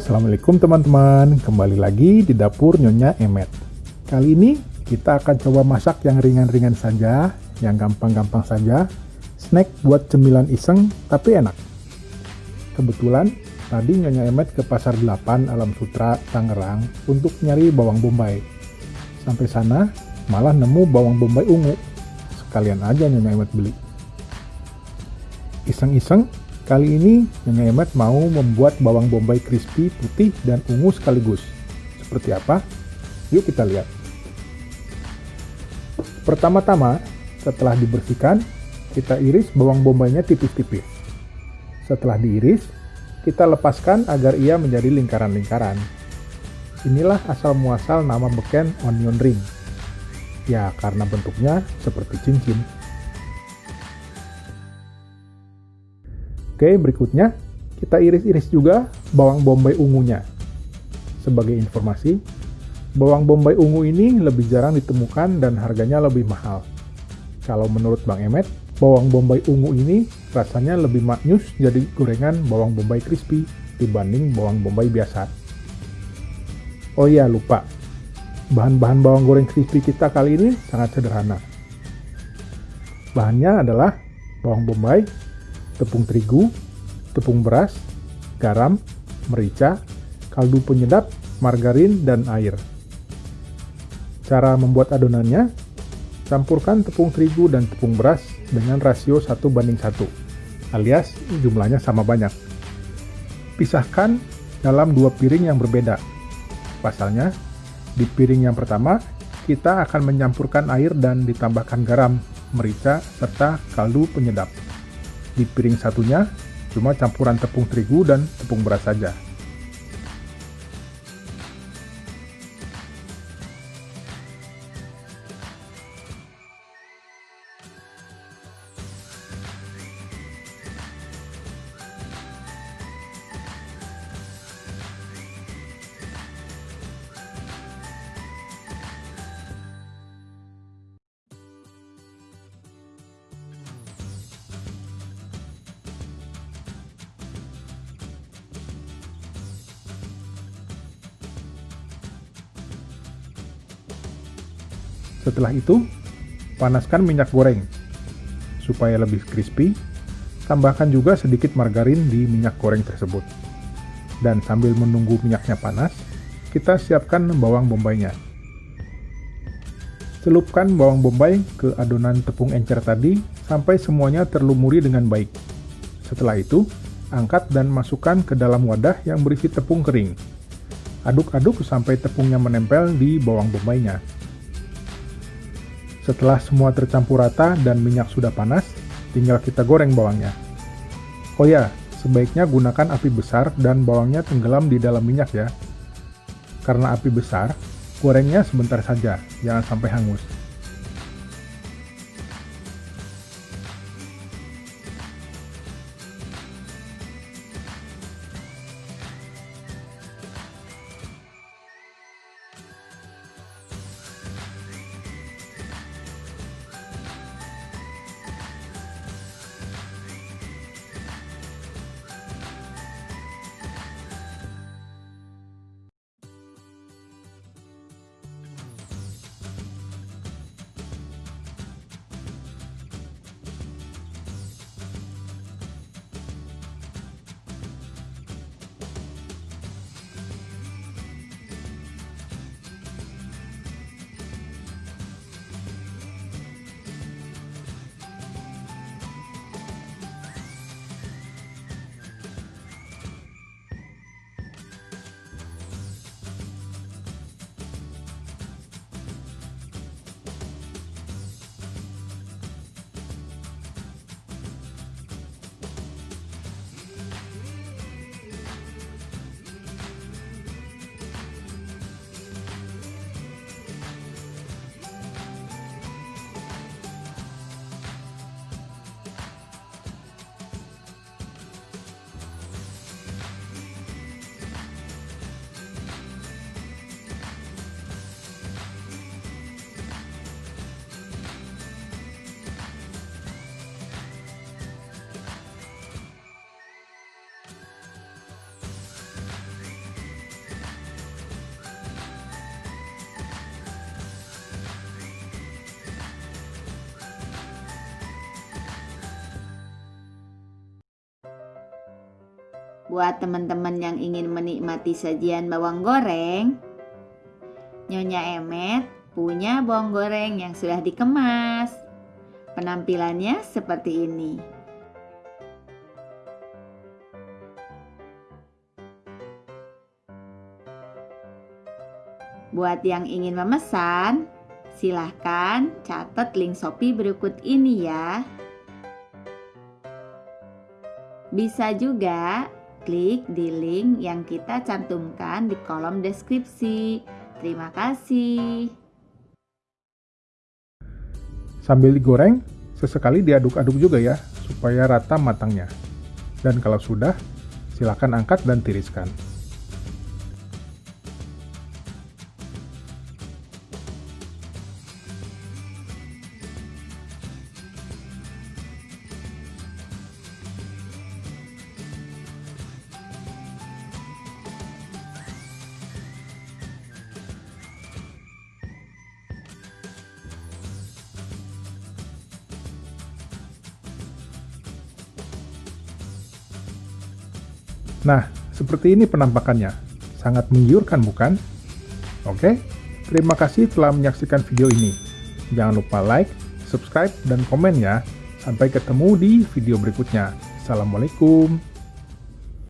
assalamualaikum teman-teman. Kembali lagi di dapur Nyonya Emet. Kali ini kita akan coba masak yang ringan-ringan saja, yang gampang-gampang saja. Snack buat cemilan iseng tapi enak. Kebetulan tadi Nyonya Emet ke Pasar 8 Alam Sutra, Tangerang untuk nyari bawang bombay. Sampai sana malah nemu bawang bombay ungu. Sekalian aja Nyonya Emet beli. Iseng-iseng Kali ini Nyonya Emet mau membuat bawang bombay crispy putih dan ungu sekaligus. Seperti apa? Yuk kita lihat. Pertama-tama, setelah dibersihkan, kita iris bawang bombaynya tipis-tipis. Setelah diiris, kita lepaskan agar ia menjadi lingkaran-lingkaran. Inilah asal muasal nama beken onion ring. Ya, karena bentuknya seperti cincin. Oke, berikutnya kita iris-iris juga bawang bombay ungunya. Sebagai informasi, bawang bombay ungu ini lebih jarang ditemukan dan harganya lebih mahal. Kalau menurut Bang Emet, bawang bombay ungu ini rasanya lebih maknyus jadi gorengan bawang bombay crispy dibanding bawang bombay biasa. Oh iya, lupa. Bahan-bahan bawang goreng crispy kita kali ini sangat sederhana. Bahannya adalah bawang bombay, tepung terigu, tepung beras, garam, merica, kaldu penyedap, margarin, dan air. Cara membuat adonannya, campurkan tepung terigu dan tepung beras dengan rasio 1 banding 1, alias jumlahnya sama banyak. Pisahkan dalam dua piring yang berbeda. Pasalnya, di piring yang pertama, kita akan menyampurkan air dan ditambahkan garam, merica, serta kaldu penyedap. Di piring satunya, cuma campuran tepung terigu dan tepung beras saja. Setelah itu, panaskan minyak goreng. Supaya lebih crispy, tambahkan juga sedikit margarin di minyak goreng tersebut. Dan sambil menunggu minyaknya panas, kita siapkan bawang bombaynya. Celupkan bawang bombay ke adonan tepung encer tadi sampai semuanya terlumuri dengan baik. Setelah itu, angkat dan masukkan ke dalam wadah yang berisi tepung kering. Aduk-aduk sampai tepungnya menempel di bawang bombaynya. Setelah semua tercampur rata dan minyak sudah panas, tinggal kita goreng bawangnya. Oh ya, sebaiknya gunakan api besar dan bawangnya tenggelam di dalam minyak ya. Karena api besar, gorengnya sebentar saja, jangan sampai hangus. Buat teman-teman yang ingin menikmati sajian bawang goreng, Nyonya Emet punya bawang goreng yang sudah dikemas. Penampilannya seperti ini. Buat yang ingin memesan, silahkan catat link Shopee berikut ini ya. Bisa juga klik di link yang kita cantumkan di kolom deskripsi. Terima kasih. Sambil digoreng, sesekali diaduk-aduk juga ya, supaya rata matangnya. Dan kalau sudah, silakan angkat dan tiriskan. Nah, seperti ini penampakannya. Sangat menggiurkan bukan? Oke, terima kasih telah menyaksikan video ini. Jangan lupa like, subscribe, dan komen ya. Sampai ketemu di video berikutnya. Assalamualaikum.